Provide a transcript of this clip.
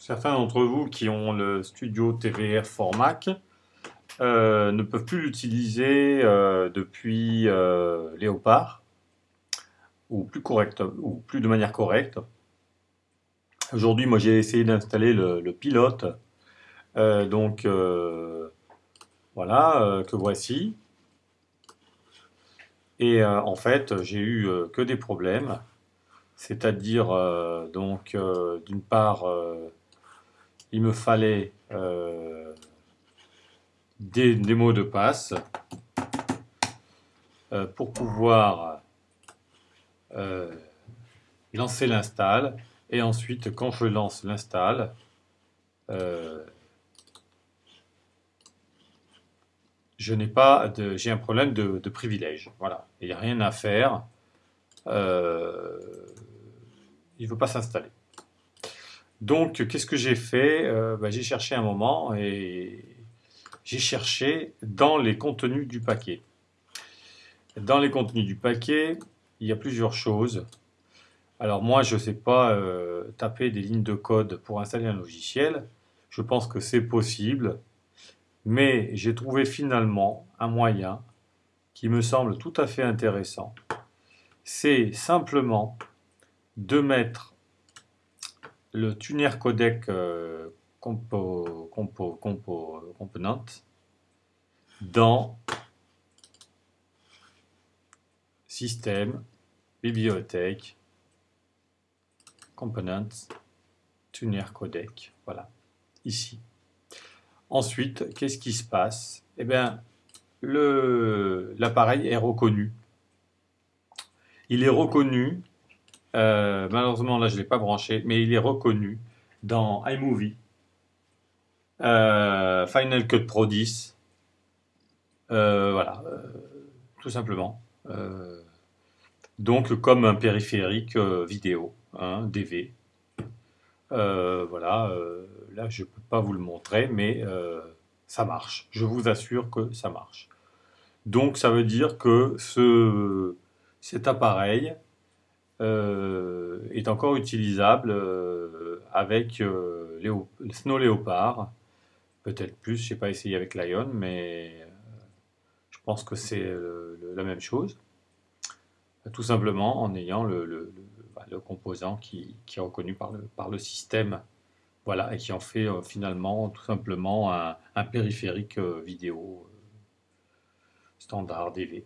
Certains d'entre vous qui ont le studio TVR for Mac euh, ne peuvent plus l'utiliser euh, depuis euh, Léopard ou plus, correct, ou plus de manière correcte. Aujourd'hui, moi j'ai essayé d'installer le, pilote, donc voilà, que voici. Et en fait, j'ai eu que des problèmes, c'est-à-dire donc d'une part il me fallait euh, des, mots de passe euh, pour pouvoir euh, lancer l'install. Et ensuite, quand je lance l'install, je n'ai pas de, j'ai un problème de, privilège. Voilà, il n'y a rien à faire. il ne veut pas s'installer. Donc, qu'est-ce que j'ai fait? Euh, bah, J'ai cherché un moment et j'ai cherché dans les contenus du paquet. Dans les contenus du paquet, il y a plusieurs choses. Alors moi, je ne sais pas euh, taper des lignes de code pour installer un logiciel. Je pense que c'est possible. Mais j'ai trouvé finalement un moyen qui me semble tout à fait intéressant. C'est simplement de mettre le tuner codec euh, compo, compo, compo, component dans système, bibliothèque, components, tuner codec, voilà, ici. Ensuite, qu'est-ce qui se passe? Eh bien, l'appareil est reconnu. Il est reconnu euh, malheureusement, là, je ne l'ai pas branché, mais il est reconnu dans iMovie, euh, Final Cut Pro 10. Euh, voilà, tout simplement. donc, comme un périphérique vidéo, hein, DV. voilà, là, je ne peux pas vous le montrer, mais ça marche. Je vous assure que ça marche. Donc, ça veut dire que ce, cet appareil euh, est encore utilisable euh, avec euh, Snow Leopard. Peut-être plus, je n'ai pas essayé avec Lion, mais je pense que c'est la même chose. Tout simplement en ayant le, bah, composant qui, est reconnu par le, par le système. Voilà, et qui en fait finalement tout simplement un, un périphérique vidéo standard DV.